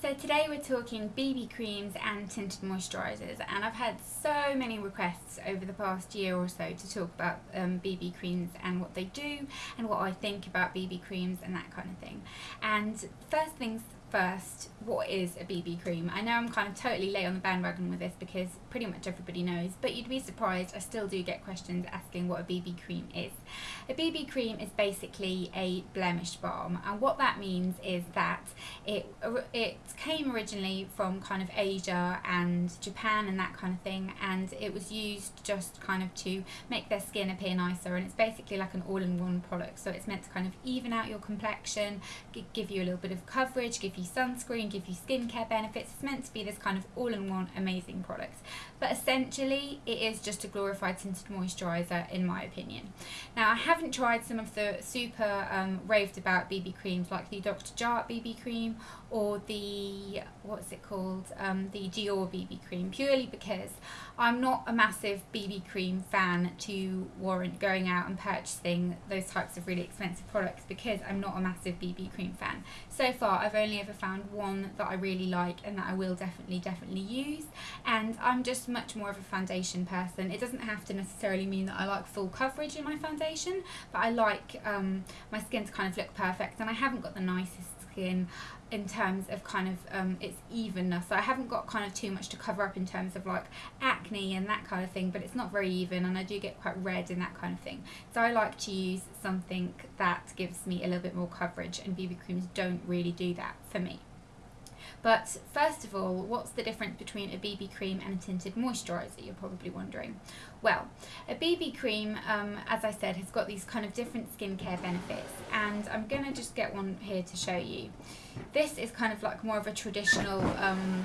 So today we're talking BB creams and tinted moisturisers and I've had so many requests over the past year or so to talk about um, BB creams and what they do and what I think about BB creams and that kind of thing. And first things first, what is a BB cream? I know I'm kind of totally late on the bandwagon with this because pretty much everybody knows, but you'd be surprised, I still do get questions asking what a BB cream is. A BB cream is basically a blemish balm, and what that means is that it, it came originally from kind of Asia and Japan and that kind of thing, and it was used just kind of to make their skin appear nicer, and it's basically like an all-in-one product, so it's meant to kind of even out your complexion, give you a little bit of coverage, give you sunscreen, give you skincare benefits. It's meant to be this kind of all-in-one amazing product. But essentially, it is just a glorified tinted moisturiser, in my opinion. Now, I haven't tried some of the super um, raved about BB creams, like the Dr. Jart BB cream or the what's it called um, the Dior BB cream purely because I'm not a massive BB cream fan to warrant going out and purchasing those types of really expensive products because I'm not a massive BB cream fan. So far I've only ever found one that I really like and that I will definitely definitely use and I'm just much more of a foundation person. It doesn't have to necessarily mean that I like full coverage in my foundation but I like um, my skin to kind of look perfect and I haven't got the nicest in terms of kind of um, its evenness. So I haven't got kind of too much to cover up in terms of like acne and that kind of thing, but it's not very even and I do get quite red and that kind of thing. So I like to use something that gives me a little bit more coverage and BB creams don't really do that for me. But first of all, what's the difference between a BB cream and a tinted moisturiser, you're probably wondering. Well, a BB cream, um, as I said, has got these kind of different skincare benefits and I'm going to just get one here to show you. This is kind of like more of a traditional um,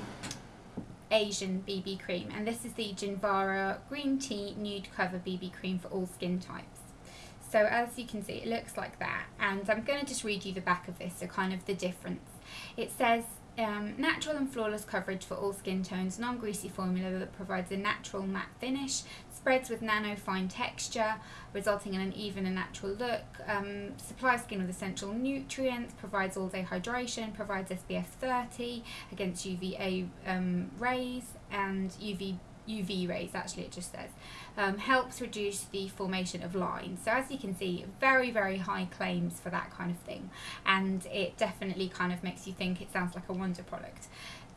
Asian BB cream and this is the Jinvara Green Tea Nude Cover BB Cream for all skin types. So as you can see, it looks like that. And I'm going to just read you the back of this, so kind of the difference. It says, um, natural and flawless coverage for all skin tones, non-greasy formula that provides a natural matte finish, spreads with nano fine texture, resulting in an even and natural look, um, supplies skin with essential nutrients, provides all day hydration, provides SPF 30 against UVA um, rays and UV UV rays actually it just says um, helps reduce the formation of lines so as you can see very very high claims for that kind of thing and it definitely kind of makes you think it sounds like a wonder product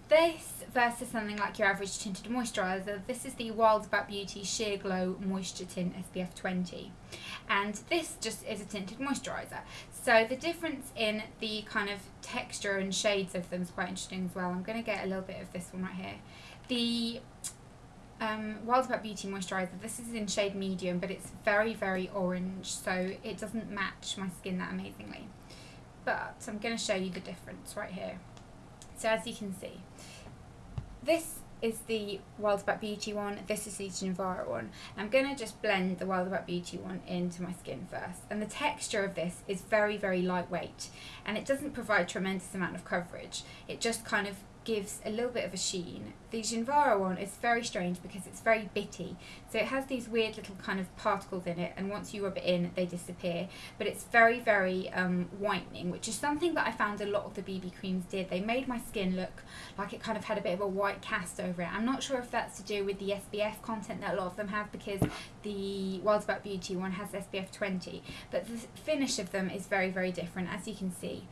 this versus something like your average tinted moisturiser, this is the Wild About Beauty Sheer Glow Moisture Tint SPF 20 and this just is a tinted moisturiser. So the difference in the kind of texture and shades of them is quite interesting as well. I'm going to get a little bit of this one right here. The um, Wild About Beauty moisturiser. This is in shade medium, but it's very, very orange, so it doesn't match my skin that amazingly. But I'm going to show you the difference right here. So as you can see, this is the Wild About Beauty one, this is the Jinvara one. I'm going to just blend the Wild About Beauty one into my skin first. And the texture of this is very, very lightweight. And it doesn't provide tremendous amount of coverage. It just kind of gives a little bit of a sheen. The Jinvara one is very strange because it's very bitty. So it has these weird little kind of particles in it and once you rub it in they disappear. But it's very, very um, whitening, which is something that I found a lot of the BB creams did. They made my skin look like it kind of had a bit of a white cast over it. I'm not sure if that's to do with the SPF content that a lot of them have because the Wild About Beauty one has SPF 20. But the finish of them is very, very different as you can see.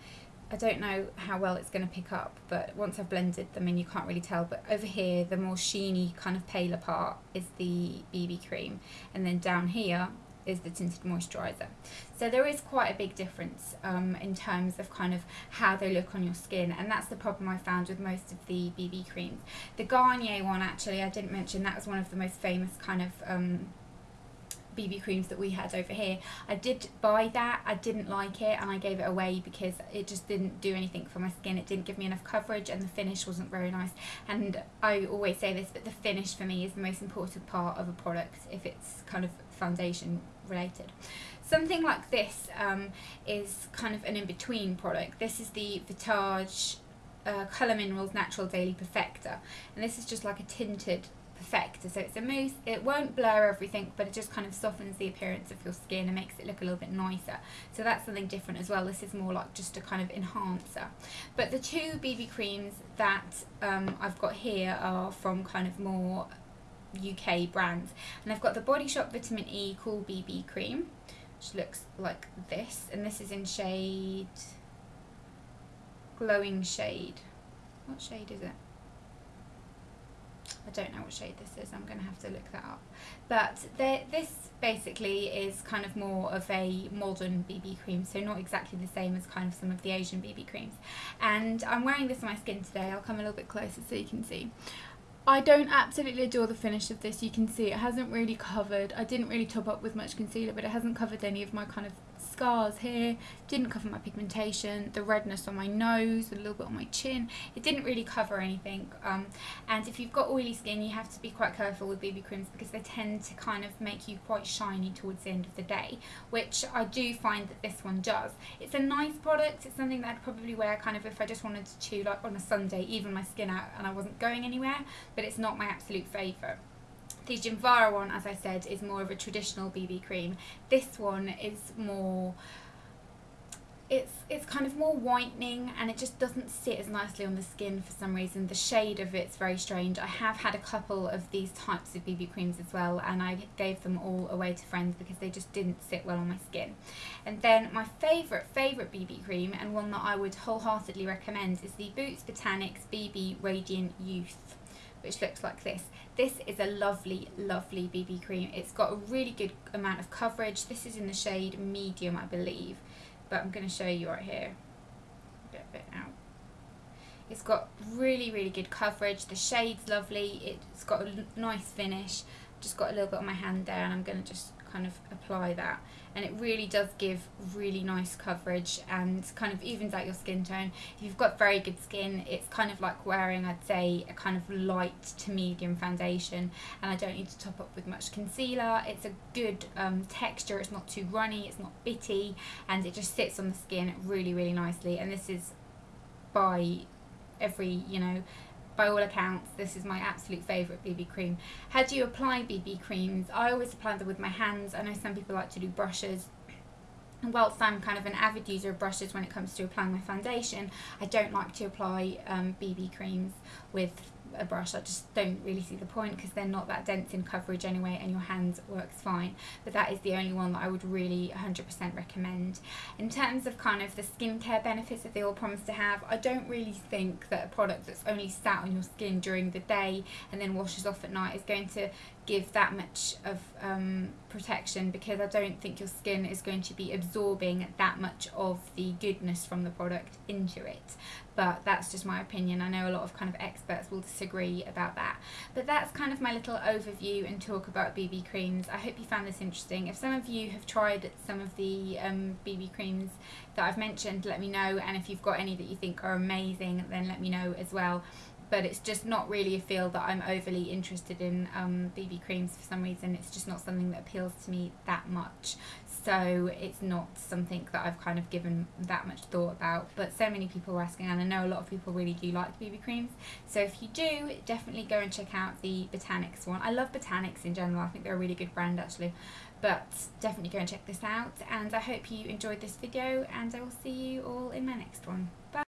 I don't know how well it's going to pick up, but once I've blended them in, you can't really tell. But over here, the more sheeny, kind of paler part is the BB cream. And then down here is the tinted moisturiser. So there is quite a big difference um, in terms of kind of how they look on your skin and that's the problem I found with most of the BB creams. The Garnier one actually I didn't mention that was one of the most famous kind of um, BB creams that we had over here. I did buy that, I didn't like it and I gave it away because it just didn't do anything for my skin. It didn't give me enough coverage and the finish wasn't very nice. And I always say this, but the finish for me is the most important part of a product if it's kind of foundation related. Something like this um, is kind of an in-between product. This is the Vitage uh, Colour Minerals Natural Daily Perfector and this is just like a tinted So it's a mousse, it won't blur everything, but it just kind of softens the appearance of your skin and makes it look a little bit nicer. So that's something different as well. This is more like just a kind of enhancer. But the two BB creams that um, I've got here are from kind of more UK brands. And I've got the Body Shop Vitamin E Cool BB Cream, which looks like this. And this is in shade, glowing shade. What shade is it? I don't know what shade this is, I'm going to have to look that up. But this basically is kind of more of a modern BB cream, so not exactly the same as kind of some of the Asian BB creams. And I'm wearing this on my skin today, I'll come a little bit closer so you can see. I don't absolutely adore the finish of this, you can see it hasn't really covered, I didn't really top up with much concealer but it hasn't covered any of my kind of scars here, didn't cover my pigmentation, the redness on my nose, a little bit on my chin. It didn't really cover anything. Um, and if you've got oily skin, you have to be quite careful with BB creams because they tend to kind of make you quite shiny towards the end of the day, which I do find that this one does. It's a nice product. It's something that I'd probably wear kind of if I just wanted to, chew like on a Sunday, even my skin out and I wasn't going anywhere, but it's not my absolute favourite. The Jinvara one, as I said, is more of a traditional BB cream. This one is more it's it's kind of more whitening and it just doesn't sit as nicely on the skin for some reason. The shade of it's very strange. I have had a couple of these types of BB creams as well and I gave them all away to friends because they just didn't sit well on my skin. And then my favourite favourite BB cream and one that I would wholeheartedly recommend is the Boots Botanics BB Radiant Youth which looks like this. This is a lovely, lovely BB cream. It's got a really good amount of coverage. This is in the shade medium, I believe, but I'm going to show you right here. Get a bit out. It's got really, really good coverage. The shade's lovely. It's got a nice finish. Just got a little bit on my hand there and I'm going to just kind of apply that. And it really does give really nice coverage and kind of evens out your skin tone. If you've got very good skin, it's kind of like wearing, I'd say, a kind of light to medium foundation. And I don't need to top up with much concealer. It's a good um, texture, it's not too runny, it's not bitty. And it just sits on the skin really, really nicely. And this is by every, you know, by all accounts, this is my absolute favourite BB cream. How do you apply BB creams? I always apply them with my hands. I know some people like to do brushes. And whilst I'm kind of an avid user of brushes when it comes to applying my foundation, I don't like to apply um, BB creams with a brush. I just don't really see the point because they're not that dense in coverage anyway and your hands works fine. But that is the only one that I would really 100% recommend. In terms of kind of the skincare benefits that they all promise to have, I don't really think that a product that's only sat on your skin during the day and then washes off at night is going to give that much of um, protection because I don't think your skin is going to be absorbing that much of the goodness from the product into it. But that's just my opinion. I know a lot of kind of experts will disagree about that. But that's kind of my little overview and talk about BB creams. I hope you found this interesting. If some of you have tried some of the um, BB creams that I've mentioned let me know. And if you've got any that you think are amazing then let me know as well but it's just not really a field that I'm overly interested in um, BB creams for some reason. It's just not something that appeals to me that much. So it's not something that I've kind of given that much thought about. But so many people are asking and I know a lot of people really do like BB creams. So if you do definitely go and check out the Botanics one. I love Botanics in general. I think they're a really good brand actually. But definitely go and check this out. And I hope you enjoyed this video and I will see you all in my next one. Bye